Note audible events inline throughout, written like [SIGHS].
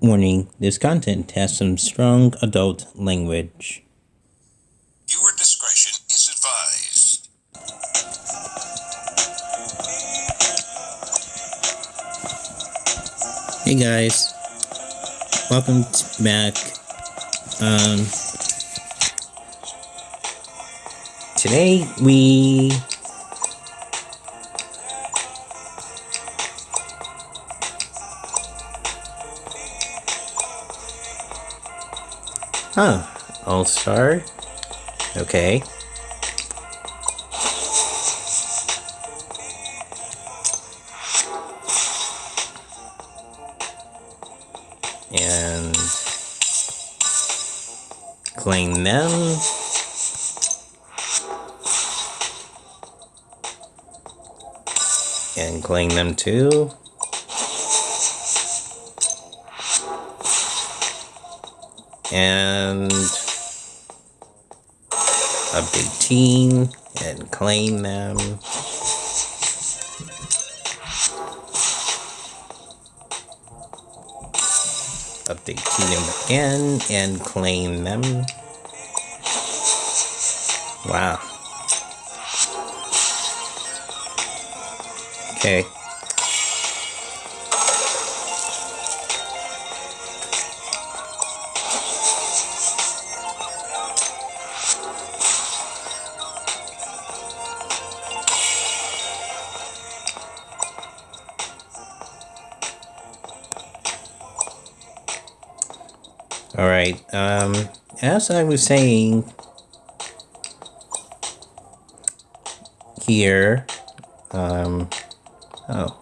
Warning, this content has some strong adult language. Viewer discretion is advised. Hey guys, welcome back. Um, today we Huh, All Star. Okay. And claim them. And claim them too. And update team and claim them. Update team again and claim them. Wow. Okay. Alright, um, as I was saying here, um, oh,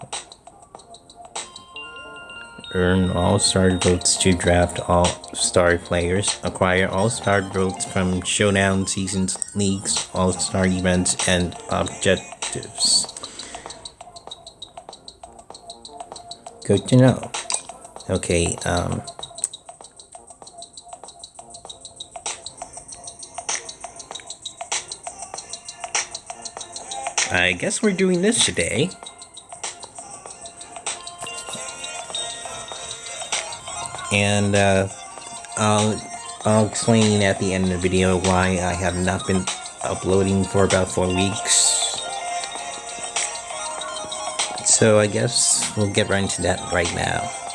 earn all-star votes to draft all-star players, acquire all-star votes from showdown seasons, leagues, all-star events, and objectives. Good to know. Okay, um, I guess we're doing this today. And uh, I'll, I'll explain at the end of the video why I have not been uploading for about four weeks. So I guess we'll get right into that right now.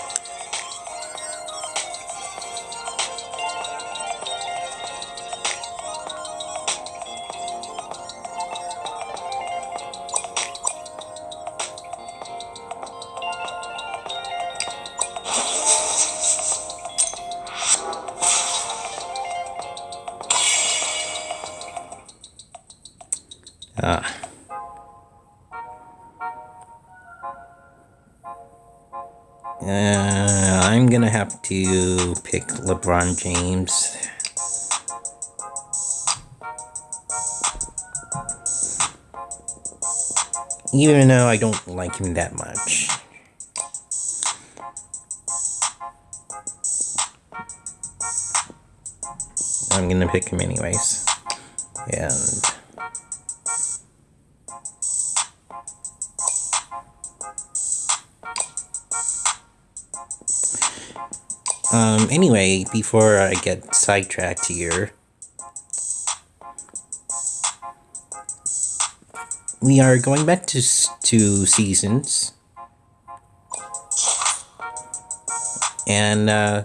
Uh, I'm gonna have to pick LeBron James. Even though I don't like him that much. I'm gonna pick him anyways. And Um, anyway, before I get sidetracked here, we are going back to, to seasons. And, uh,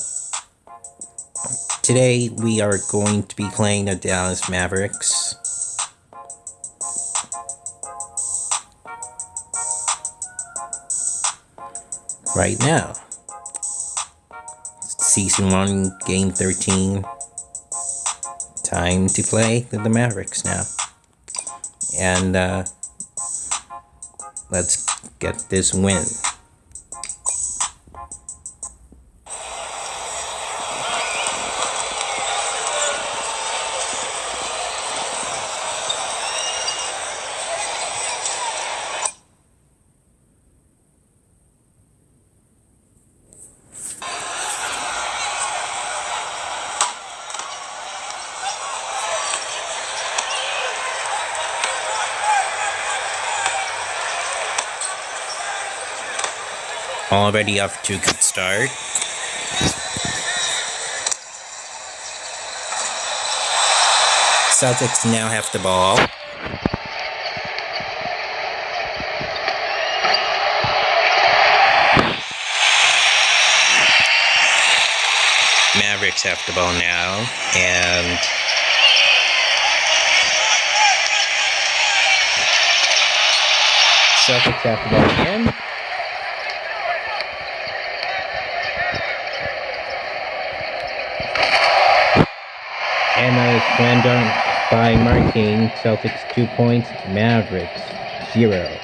today we are going to be playing the Dallas Mavericks. Right now season 1, game 13. Time to play the Mavericks now. And uh, let's get this win. already off to a good start. Celtics now have the ball. Mavericks have the ball now, and Celtics have the ball again. Slam by Martin. Celtics two points, Mavericks zero.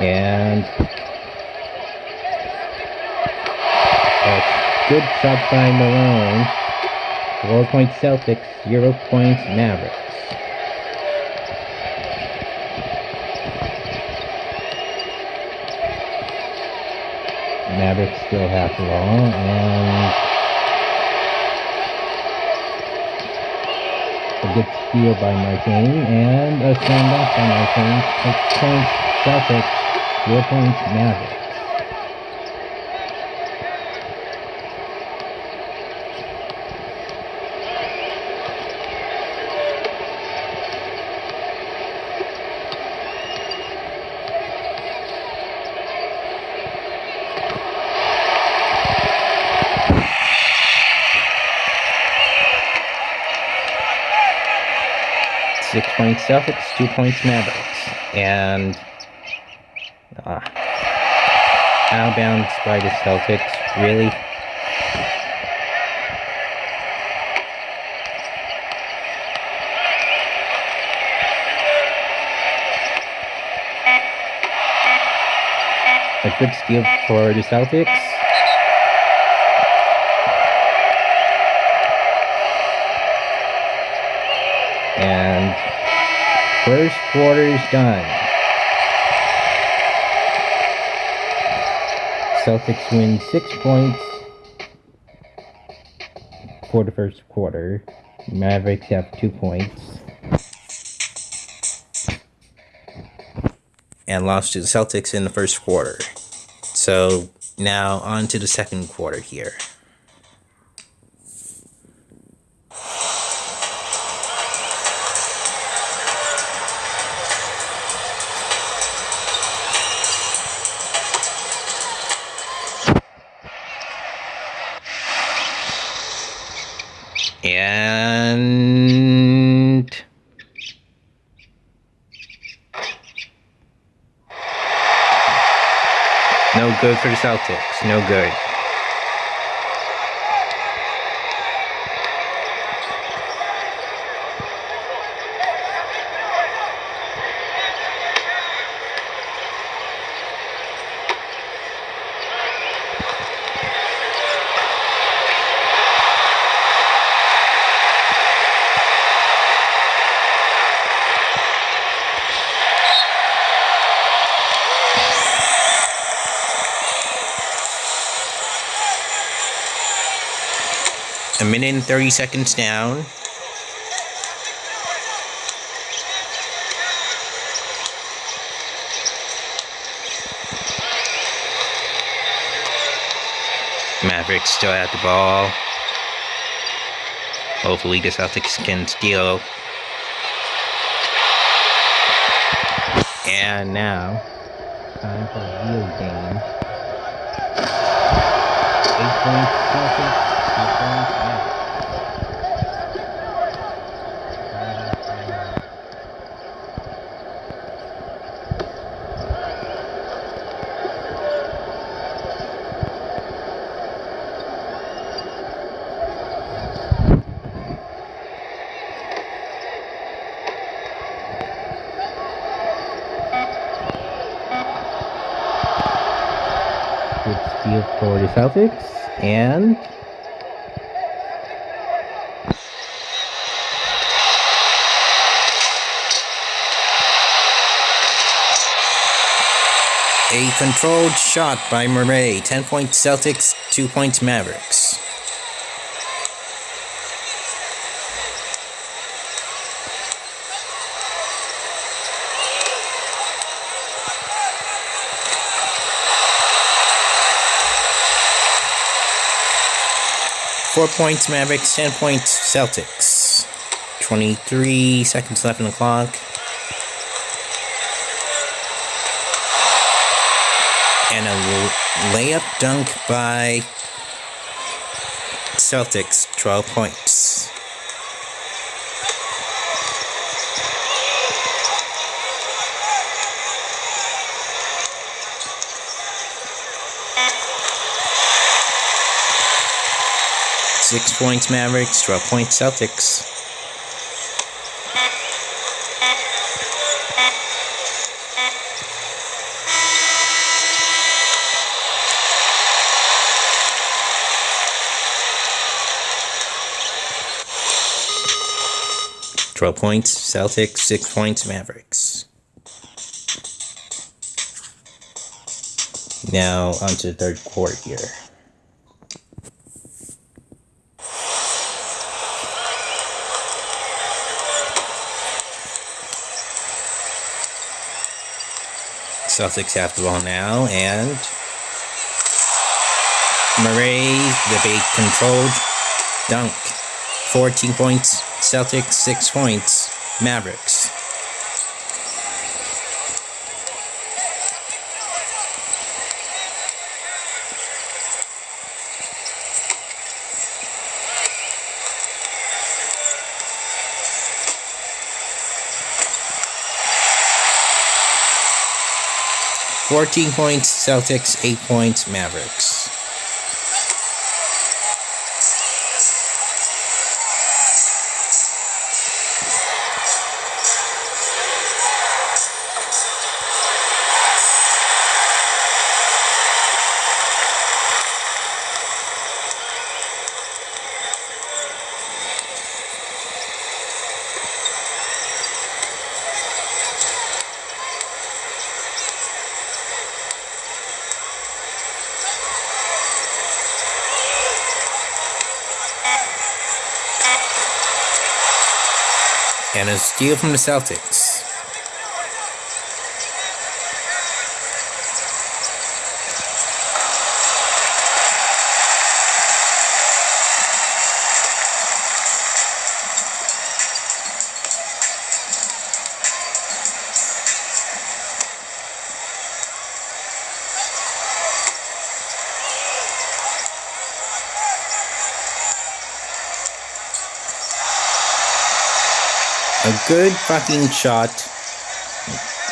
And a good shot by Malone. Four points Celtics, zero points Mavericks. Mavericks still the ball and a good steal by Martin and a dunk by Martin. Six points Celtics, zero points Mavericks. Six Celtics, two points Mavericks. And uh, outbounds by the Celtics. Really? A good steal for the Celtics. And first quarter is done. Celtics win six points for the first quarter. Mavericks have two points. And lost to the Celtics in the first quarter. So now on to the second quarter here. And no good for the Celtics. No good. A and 30 seconds down. Mavericks still have the ball. Hopefully the Celtics can steal. And now, time for a real game. Eight points Celtics, two points Celtics. And a controlled shot by Murray. 10 points Celtics, 2 points Mavericks. 4 points Mavericks, 10 points Celtics. 23 seconds left on the clock. And a layup dunk by Celtics, 12 points. Six points Mavericks, 12 points Celtics. Twelve points Celtics, six points Mavericks. Now onto the third quarter here. Celtics have the ball now, and Murray, the big controlled dunk. 14 points, Celtics, 6 points, Mavericks. Fourteen points, Celtics, eight points, Mavericks. And a steal from the Celtics. A good fucking shot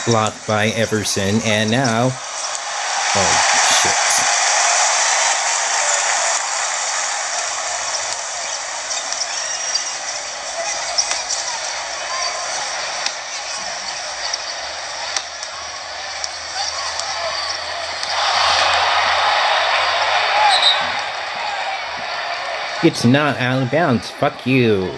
blocked by Everson, and now. Oh, shit. It's not out of bounds. Fuck you.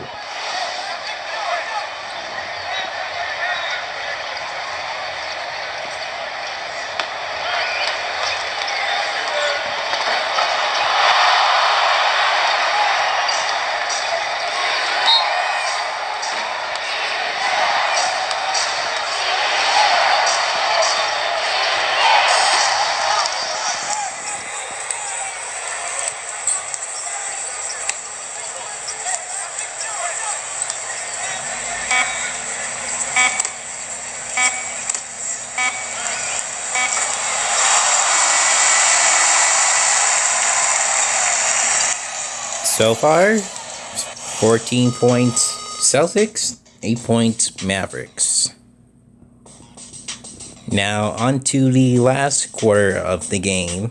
So far, 14 points Celtics, 8 points Mavericks. Now, on to the last quarter of the game.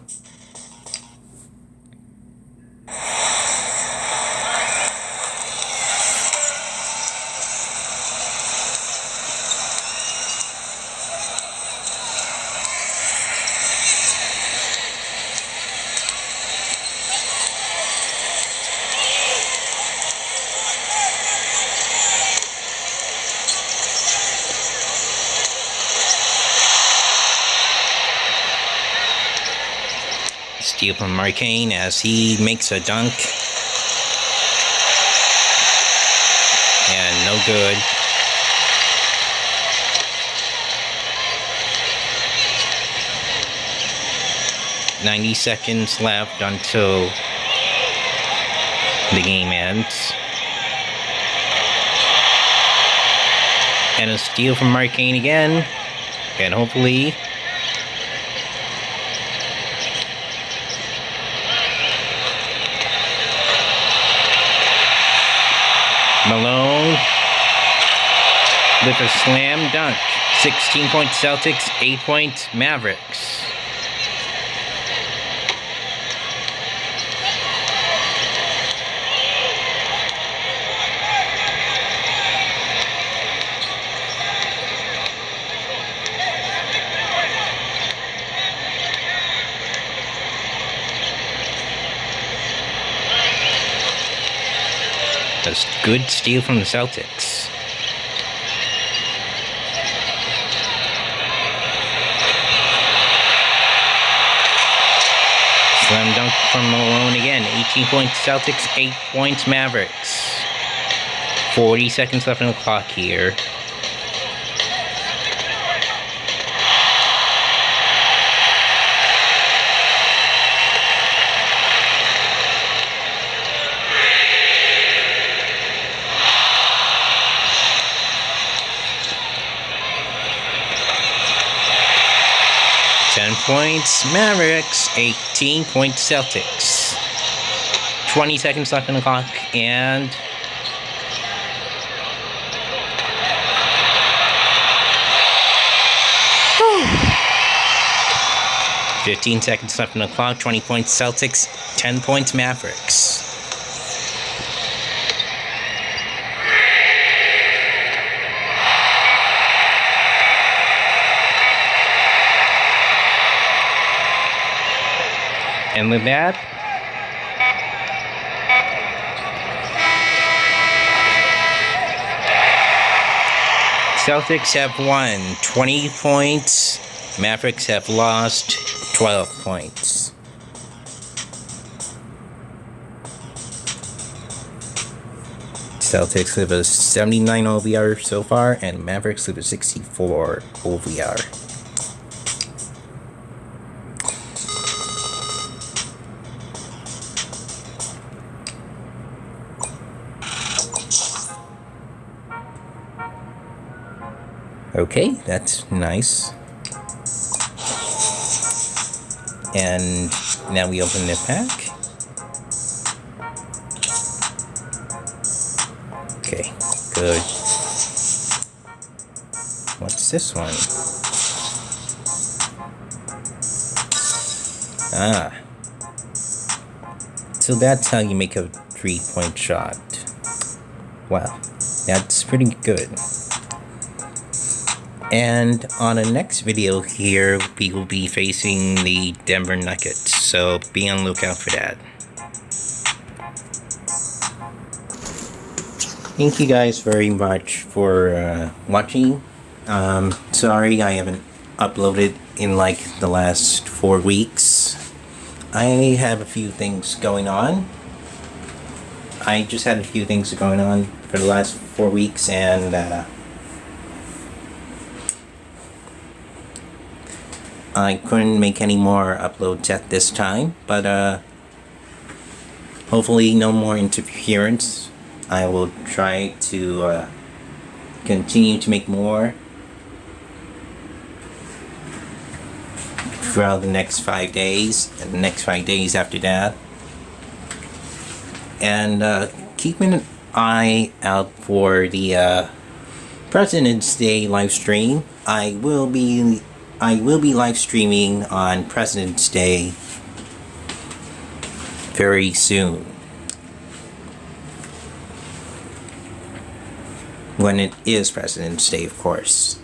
Steal from Marcane as he makes a dunk. And no good. Ninety seconds left until the game ends. And a steal from Arcane again. And hopefully Malone with a slam dunk. 16 point Celtics, 8 point Mavericks. A good steal from the Celtics. Slam dunk from Malone again. 18 points Celtics, 8 points Mavericks. 40 seconds left on the clock here. Points Mavericks, 18 points Celtics. 20 seconds left on the clock, and [SIGHS] Fifteen seconds left on the clock. Twenty points Celtics. Ten points Mavericks. And with that, Celtics have won 20 points. Mavericks have lost 12 points. Celtics have a 79 OVR so far, and Mavericks have a 64 OVR. Okay, that's nice. And now we open the pack. Okay, good. What's this one? Ah. So that's how you make a three-point shot. Wow, that's pretty good. And on the next video here, we will be facing the Denver Nuggets, so be on lookout for that. Thank you guys very much for uh, watching. Um, sorry I haven't uploaded in like the last four weeks. I have a few things going on. I just had a few things going on for the last four weeks and uh, I couldn't make any more uploads at this time, but uh, hopefully no more interference. I will try to uh, continue to make more throughout the next five days and the next five days after that. And uh, keep an eye out for the uh, President's Day live stream. I will be I will be live streaming on President's Day very soon. When it is President's Day, of course.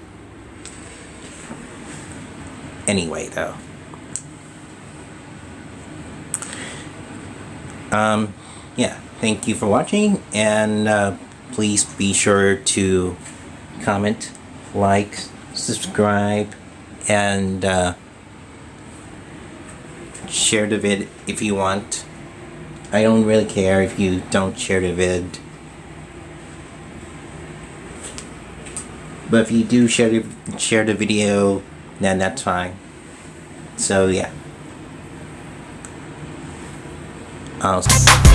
Anyway, though. Um, yeah, thank you for watching, and uh, please be sure to comment, like, subscribe, and uh, share the vid if you want. I don't really care if you don't share the vid. But if you do share the, share the video, then that's fine. So yeah. I'll